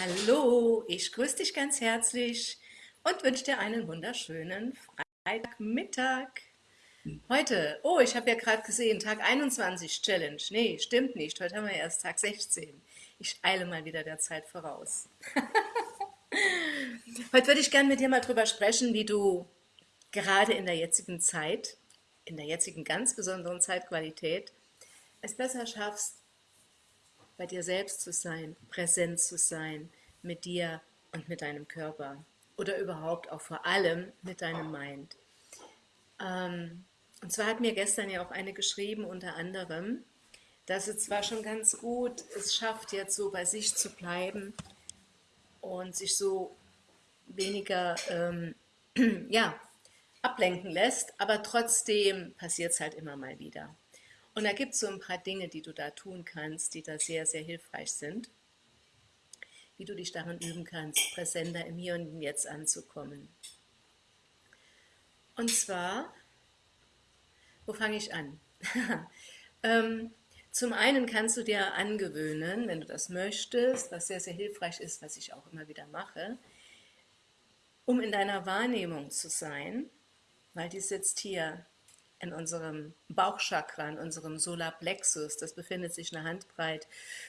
Hallo, ich grüße dich ganz herzlich und wünsche dir einen wunderschönen Freitagmittag. Heute, oh, ich habe ja gerade gesehen, Tag 21 Challenge. Nee, stimmt nicht, heute haben wir erst Tag 16. Ich eile mal wieder der Zeit voraus. heute würde ich gerne mit dir mal drüber sprechen, wie du gerade in der jetzigen Zeit, in der jetzigen ganz besonderen Zeitqualität, es besser schaffst, bei dir selbst zu sein, präsent zu sein, mit dir und mit deinem Körper oder überhaupt auch vor allem mit deinem Mind. Ähm, und zwar hat mir gestern ja auch eine geschrieben, unter anderem, dass es zwar schon ganz gut es schafft, jetzt so bei sich zu bleiben und sich so weniger ähm, ja, ablenken lässt, aber trotzdem passiert es halt immer mal wieder. Und da gibt es so ein paar Dinge, die du da tun kannst, die da sehr, sehr hilfreich sind. Wie du dich darin üben kannst, präsenter im Hier und im Jetzt anzukommen. Und zwar, wo fange ich an? ähm, zum einen kannst du dir angewöhnen, wenn du das möchtest, was sehr, sehr hilfreich ist, was ich auch immer wieder mache, um in deiner Wahrnehmung zu sein, weil die sitzt hier in unserem Bauchchakra, in unserem Solarplexus. Das befindet sich eine Handbreit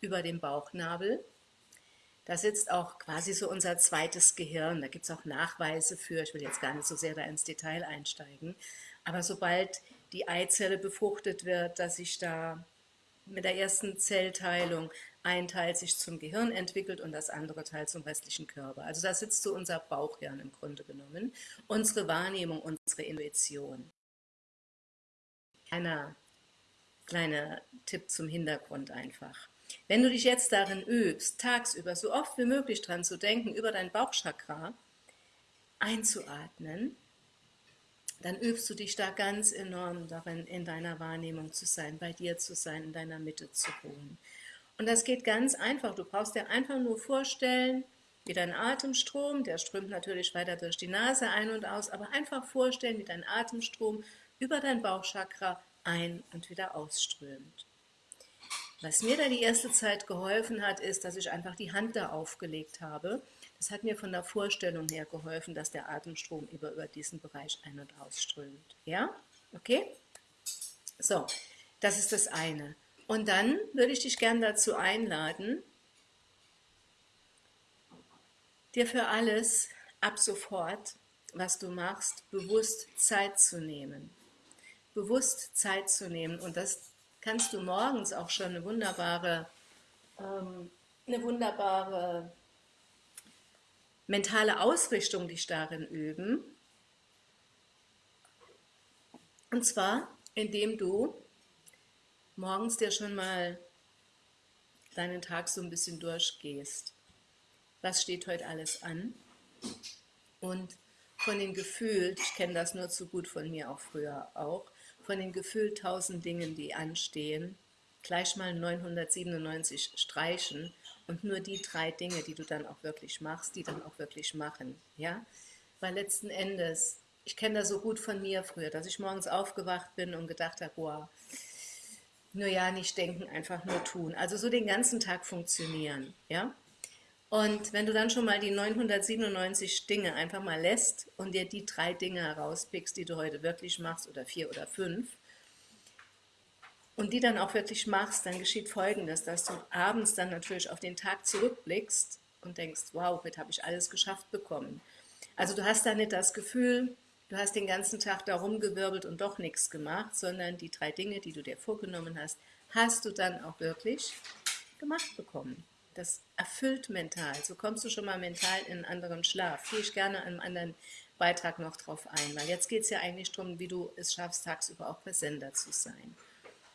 über dem Bauchnabel. Da sitzt auch quasi so unser zweites Gehirn. Da gibt es auch Nachweise für. Ich will jetzt gar nicht so sehr da ins Detail einsteigen. Aber sobald die Eizelle befruchtet wird, dass sich da mit der ersten Zellteilung ein Teil sich zum Gehirn entwickelt und das andere Teil zum restlichen Körper. Also da sitzt so unser Bauchhirn im Grunde genommen, unsere Wahrnehmung, unsere Intuition. Kleiner, kleiner Tipp zum Hintergrund einfach. Wenn du dich jetzt darin übst, tagsüber so oft wie möglich dran zu denken, über dein Bauchchakra einzuatmen, dann übst du dich da ganz enorm darin, in deiner Wahrnehmung zu sein, bei dir zu sein, in deiner Mitte zu ruhen. Und das geht ganz einfach. Du brauchst dir einfach nur vorstellen, wie dein Atemstrom, der strömt natürlich weiter durch die Nase ein und aus, aber einfach vorstellen, wie dein Atemstrom über dein Bauchchakra ein- und wieder ausströmt. Was mir da die erste Zeit geholfen hat, ist, dass ich einfach die Hand da aufgelegt habe. Das hat mir von der Vorstellung her geholfen, dass der Atemstrom über, über diesen Bereich ein- und ausströmt. Ja? Okay? So, das ist das eine. Und dann würde ich dich gerne dazu einladen, dir für alles ab sofort, was du machst, bewusst Zeit zu nehmen bewusst Zeit zu nehmen. Und das kannst du morgens auch schon eine wunderbare, ähm, eine wunderbare mentale Ausrichtung dich darin üben. Und zwar, indem du morgens dir schon mal deinen Tag so ein bisschen durchgehst. Was steht heute alles an? Und von den Gefühlen, ich kenne das nur zu gut von mir auch früher auch, von den gefühlt tausend Dingen, die anstehen, gleich mal 997 streichen und nur die drei Dinge, die du dann auch wirklich machst, die dann auch wirklich machen. Ja? Weil letzten Endes, ich kenne das so gut von mir früher, dass ich morgens aufgewacht bin und gedacht habe, boah, nur ja, nicht denken, einfach nur tun. Also so den ganzen Tag funktionieren. Ja? Und wenn du dann schon mal die 997 Dinge einfach mal lässt und dir die drei Dinge herauspickst, die du heute wirklich machst, oder vier oder fünf, und die dann auch wirklich machst, dann geschieht Folgendes, dass du abends dann natürlich auf den Tag zurückblickst und denkst, wow, heute habe ich alles geschafft bekommen. Also du hast da nicht das Gefühl, du hast den ganzen Tag da rumgewirbelt und doch nichts gemacht, sondern die drei Dinge, die du dir vorgenommen hast, hast du dann auch wirklich gemacht bekommen das erfüllt mental. So kommst du schon mal mental in einen anderen Schlaf. Gehe ich gerne einem anderen Beitrag noch drauf ein, weil jetzt geht es ja eigentlich darum, wie du es schaffst, tagsüber auch präsenter zu sein.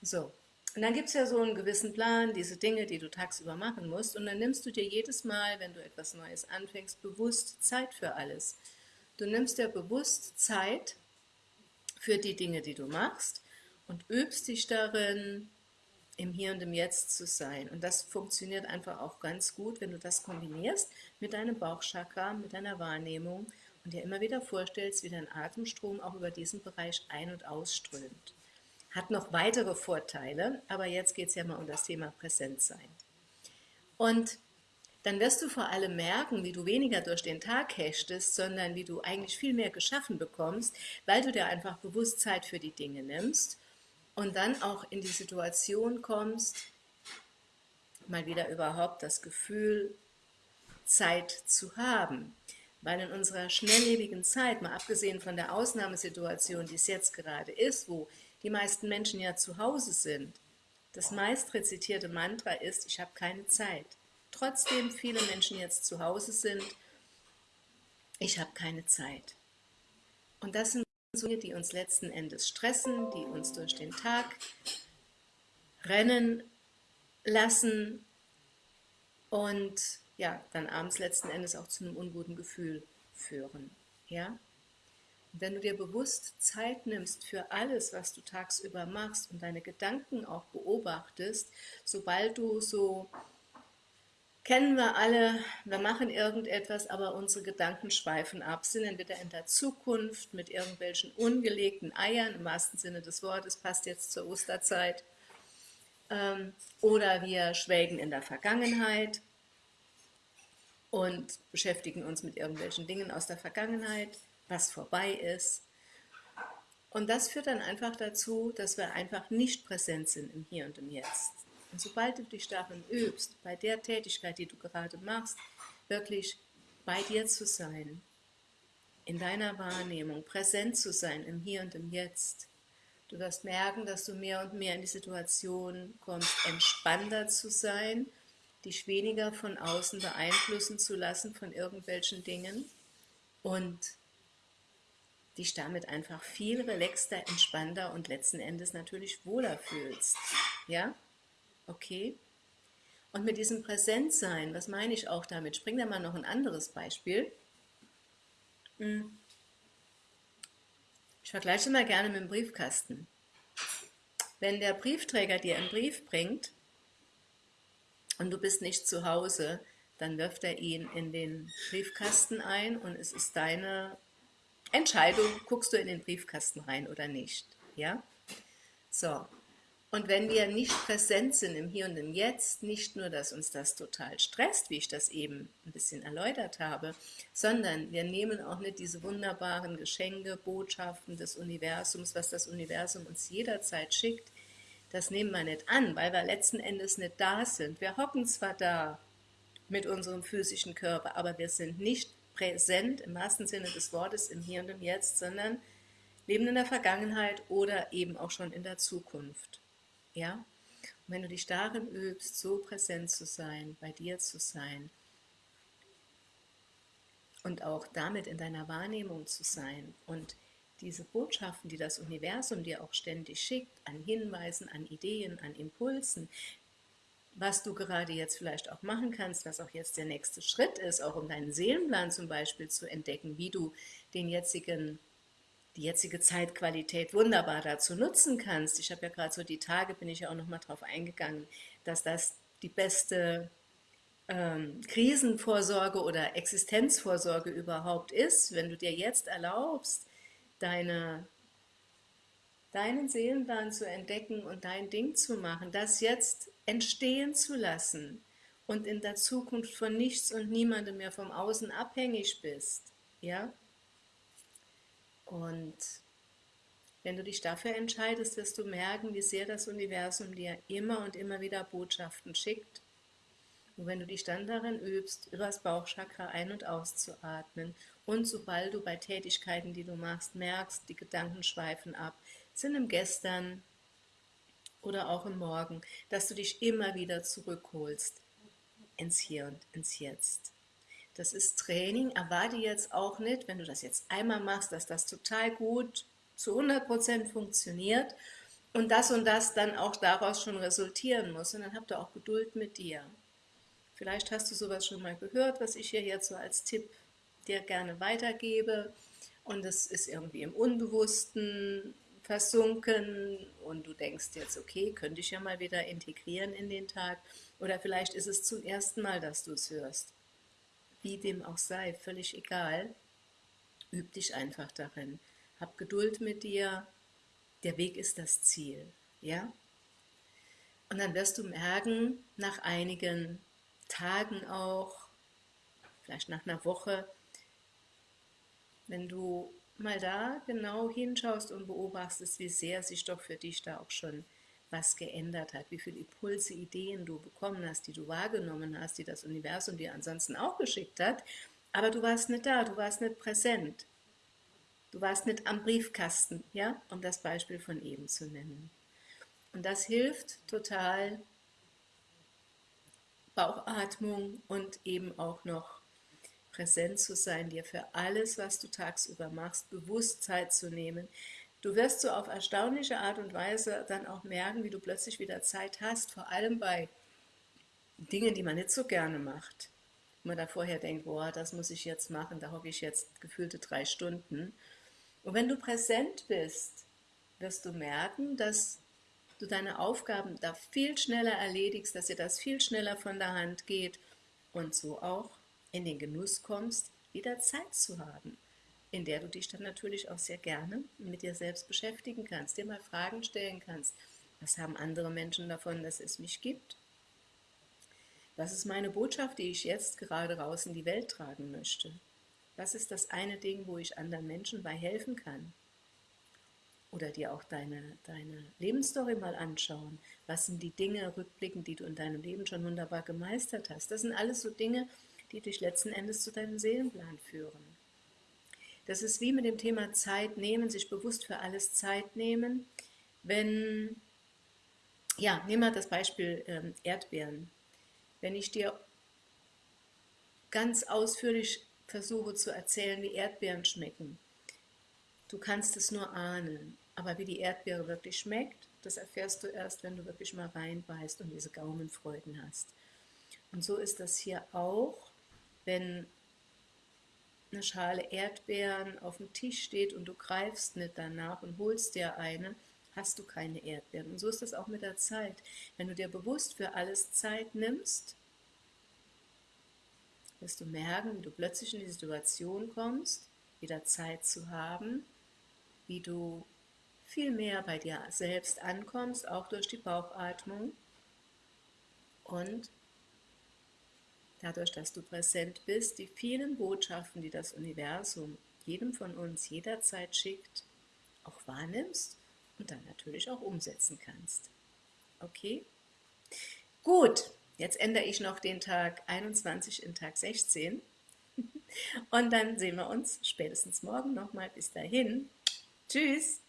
So, und dann gibt es ja so einen gewissen Plan, diese Dinge, die du tagsüber machen musst, und dann nimmst du dir jedes Mal, wenn du etwas Neues anfängst, bewusst Zeit für alles. Du nimmst dir bewusst Zeit für die Dinge, die du machst und übst dich darin, im Hier und im Jetzt zu sein. Und das funktioniert einfach auch ganz gut, wenn du das kombinierst mit deinem Bauchchakra, mit deiner Wahrnehmung und dir immer wieder vorstellst, wie dein Atemstrom auch über diesen Bereich ein- und ausströmt. Hat noch weitere Vorteile, aber jetzt geht es ja mal um das Thema Präsentsein. Und dann wirst du vor allem merken, wie du weniger durch den Tag hechtest, sondern wie du eigentlich viel mehr geschaffen bekommst, weil du dir einfach bewusst Zeit für die Dinge nimmst und dann auch in die Situation kommst, mal wieder überhaupt das Gefühl, Zeit zu haben. Weil in unserer schnelllebigen Zeit, mal abgesehen von der Ausnahmesituation, die es jetzt gerade ist, wo die meisten Menschen ja zu Hause sind, das meist rezitierte Mantra ist, ich habe keine Zeit. Trotzdem viele Menschen jetzt zu Hause sind, ich habe keine Zeit. Und das sind die uns letzten Endes stressen, die uns durch den Tag rennen lassen und ja, dann abends letzten Endes auch zu einem unguten Gefühl führen. Ja? Wenn du dir bewusst Zeit nimmst für alles, was du tagsüber machst und deine Gedanken auch beobachtest, sobald du so, kennen wir alle, wir machen irgendetwas, aber unsere Gedanken schweifen ab, sind entweder in der Zukunft mit irgendwelchen ungelegten Eiern, im wahrsten Sinne des Wortes, passt jetzt zur Osterzeit, ähm, oder wir schwelgen in der Vergangenheit und beschäftigen uns mit irgendwelchen Dingen aus der Vergangenheit, was vorbei ist. Und das führt dann einfach dazu, dass wir einfach nicht präsent sind im Hier und im Jetzt. Und sobald du dich darin übst, bei der Tätigkeit, die du gerade machst, wirklich bei dir zu sein, in deiner Wahrnehmung, präsent zu sein im Hier und im Jetzt, du wirst merken, dass du mehr und mehr in die Situation kommst, entspannter zu sein dich weniger von außen beeinflussen zu lassen von irgendwelchen Dingen und dich damit einfach viel relaxter, entspannter und letzten Endes natürlich wohler fühlst. Ja? Okay? Und mit diesem Präsentsein, was meine ich auch damit? Ich bringe da mal noch ein anderes Beispiel. Hm. Ich vergleiche mal gerne mit dem Briefkasten. Wenn der Briefträger dir einen Brief bringt, und du bist nicht zu Hause, dann wirft er ihn in den Briefkasten ein und es ist deine Entscheidung, guckst du in den Briefkasten rein oder nicht. Ja? So. Und wenn wir nicht präsent sind im Hier und im Jetzt, nicht nur, dass uns das total stresst, wie ich das eben ein bisschen erläutert habe, sondern wir nehmen auch nicht diese wunderbaren Geschenke, Botschaften des Universums, was das Universum uns jederzeit schickt, das nehmen wir nicht an, weil wir letzten Endes nicht da sind. Wir hocken zwar da mit unserem physischen Körper, aber wir sind nicht präsent im wahrsten Sinne des Wortes im Hier und im Jetzt, sondern leben in der Vergangenheit oder eben auch schon in der Zukunft. Ja? Und wenn du dich darin übst, so präsent zu sein, bei dir zu sein und auch damit in deiner Wahrnehmung zu sein und diese Botschaften, die das Universum dir auch ständig schickt, an Hinweisen, an Ideen, an Impulsen, was du gerade jetzt vielleicht auch machen kannst, was auch jetzt der nächste Schritt ist, auch um deinen Seelenplan zum Beispiel zu entdecken, wie du den jetzigen, die jetzige Zeitqualität wunderbar dazu nutzen kannst. Ich habe ja gerade so die Tage, bin ich ja auch nochmal drauf eingegangen, dass das die beste ähm, Krisenvorsorge oder Existenzvorsorge überhaupt ist, wenn du dir jetzt erlaubst, deine, deinen Seelenplan zu entdecken und dein Ding zu machen, das jetzt entstehen zu lassen und in der Zukunft von nichts und niemandem mehr vom Außen abhängig bist. Ja? Und wenn du dich dafür entscheidest, wirst du merken, wie sehr das Universum dir immer und immer wieder Botschaften schickt. Und wenn du dich dann darin übst, übers Bauchchakra ein- und auszuatmen und sobald du bei Tätigkeiten, die du machst, merkst, die Gedanken schweifen ab, sind im Gestern oder auch im Morgen, dass du dich immer wieder zurückholst ins Hier und ins Jetzt. Das ist Training, erwarte jetzt auch nicht, wenn du das jetzt einmal machst, dass das total gut zu 100% funktioniert und das und das dann auch daraus schon resultieren muss. Und dann habt ihr auch Geduld mit dir. Vielleicht hast du sowas schon mal gehört, was ich hier jetzt so als Tipp dir gerne weitergebe und es ist irgendwie im Unbewussten versunken und du denkst jetzt, okay, könnte ich ja mal wieder integrieren in den Tag oder vielleicht ist es zum ersten Mal, dass du es hörst. Wie dem auch sei, völlig egal, üb dich einfach darin. Hab Geduld mit dir, der Weg ist das Ziel, ja? Und dann wirst du merken, nach einigen Tagen auch, vielleicht nach einer Woche, wenn du mal da genau hinschaust und beobachtest, wie sehr sich doch für dich da auch schon was geändert hat, wie viele Impulse, Ideen du bekommen hast, die du wahrgenommen hast, die das Universum dir ansonsten auch geschickt hat, aber du warst nicht da, du warst nicht präsent. Du warst nicht am Briefkasten, ja, um das Beispiel von eben zu nennen. Und das hilft total, Bauchatmung und eben auch noch präsent zu sein, dir für alles, was du tagsüber machst, Bewusstheit zu nehmen. Du wirst so auf erstaunliche Art und Weise dann auch merken, wie du plötzlich wieder Zeit hast, vor allem bei Dingen, die man nicht so gerne macht. Wenn man da vorher denkt, boah, das muss ich jetzt machen, da hocke ich jetzt gefühlte drei Stunden. Und wenn du präsent bist, wirst du merken, dass du deine Aufgaben da viel schneller erledigst, dass dir das viel schneller von der Hand geht und so auch in den Genuss kommst, wieder Zeit zu haben, in der du dich dann natürlich auch sehr gerne mit dir selbst beschäftigen kannst, dir mal Fragen stellen kannst. Was haben andere Menschen davon, dass es mich gibt? Was ist meine Botschaft, die ich jetzt gerade raus in die Welt tragen möchte? Was ist das eine Ding, wo ich anderen Menschen bei helfen kann? Oder dir auch deine, deine Lebensstory mal anschauen. Was sind die Dinge rückblickend, die du in deinem Leben schon wunderbar gemeistert hast? Das sind alles so Dinge, die dich letzten Endes zu deinem Seelenplan führen. Das ist wie mit dem Thema Zeit nehmen, sich bewusst für alles Zeit nehmen. Wenn, ja, nehmen wir das Beispiel ähm, Erdbeeren. Wenn ich dir ganz ausführlich versuche zu erzählen, wie Erdbeeren schmecken, du kannst es nur ahnen. Aber wie die Erdbeere wirklich schmeckt, das erfährst du erst, wenn du wirklich mal reinbeißt und diese Gaumenfreuden hast. Und so ist das hier auch, wenn eine Schale Erdbeeren auf dem Tisch steht und du greifst nicht danach und holst dir eine, hast du keine Erdbeeren. Und so ist das auch mit der Zeit. Wenn du dir bewusst für alles Zeit nimmst, wirst du merken, wie du plötzlich in die Situation kommst, wieder Zeit zu haben, wie du viel mehr bei dir selbst ankommst, auch durch die Bauchatmung und dadurch, dass du präsent bist, die vielen Botschaften, die das Universum jedem von uns jederzeit schickt, auch wahrnimmst und dann natürlich auch umsetzen kannst. Okay? Gut, jetzt ändere ich noch den Tag 21 in Tag 16 und dann sehen wir uns spätestens morgen nochmal. Bis dahin. Tschüss.